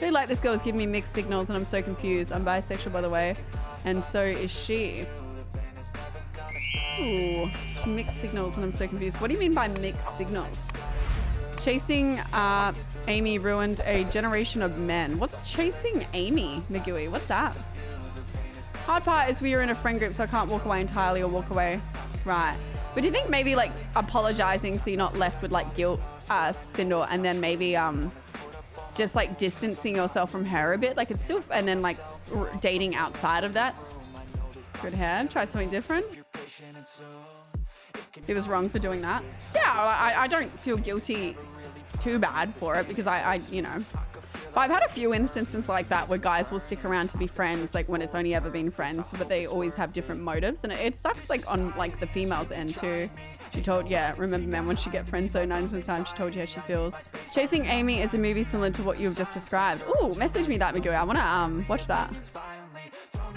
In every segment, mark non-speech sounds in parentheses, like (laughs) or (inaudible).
Feel like this girl is giving me mixed signals and I'm so confused. I'm bisexual, by the way. And so is she. Ooh, she mixed signals and I'm so confused. What do you mean by mixed signals? Chasing uh, Amy ruined a generation of men. What's chasing Amy, Magui? What's that? Hard part is we are in a friend group, so I can't walk away entirely or walk away. Right. But do you think maybe like apologizing so you're not left with like guilt, uh, Spindle, and then maybe um just like distancing yourself from her a bit. Like it's still, and then like dating outside of that. Good hair. Try something different. He was wrong for doing that. Yeah, I, I don't feel guilty too bad for it because I, I, you know, but I've had a few instances like that where guys will stick around to be friends, like when it's only ever been friends, but they always have different motives, and it, sucks like on like the female's end too. She told, yeah, remember man, once you get friends so 90% of the time she told you how she feels. Chasing Amy is a movie similar to what you've just described. Ooh, message me that, Magoo. I wanna um watch that.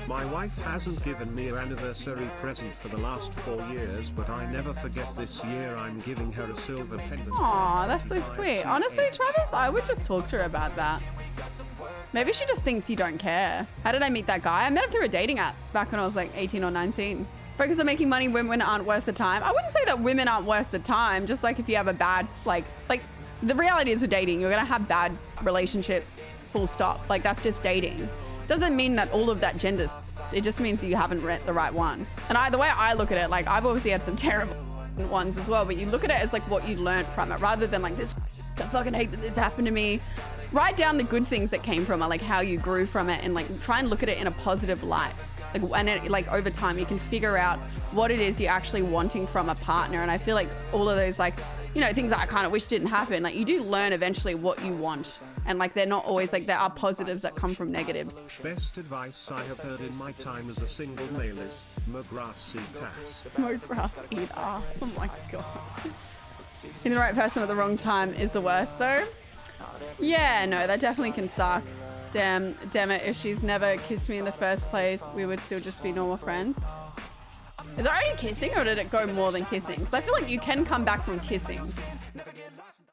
My wife hasn't given me an anniversary present for the last four years, but I never forget this year I'm giving her a silver pendant. Aw, that's so sweet. Honestly, Travis, I would just talk to her about that. Maybe she just thinks you don't care. How did I meet that guy? I met him through a dating app back when I was like 18 or 19. Focus on making money, women aren't worth the time. I wouldn't say that women aren't worth the time, just like if you have a bad, like, like the reality is with dating, you're gonna have bad relationships, full stop. Like that's just dating. Doesn't mean that all of that genders. It just means you haven't read the right one. And I, the way I look at it, like I've obviously had some terrible ones as well, but you look at it as like what you learned from it rather than like this, (laughs) I fucking hate that this happened to me. Write down the good things that came from it, like how you grew from it and like try and look at it in a positive light. Like, and it, like over time you can figure out what it is you're actually wanting from a partner. And I feel like all of those like you know, things that I kind of wish didn't happen. Like you do learn eventually what you want. And like they're not always like there are positives that come from negatives. Best advice I have heard in my time as a single male is mow grass eat ass. Mow grass eat ass. Oh my god. Being the right person at the wrong time is the worst though. Yeah, no, that definitely can suck. Damn, damn it, if she's never kissed me in the first place, we would still just be normal friends. Is it only kissing or did it go more than kissing? Because I feel like you can come back from kissing.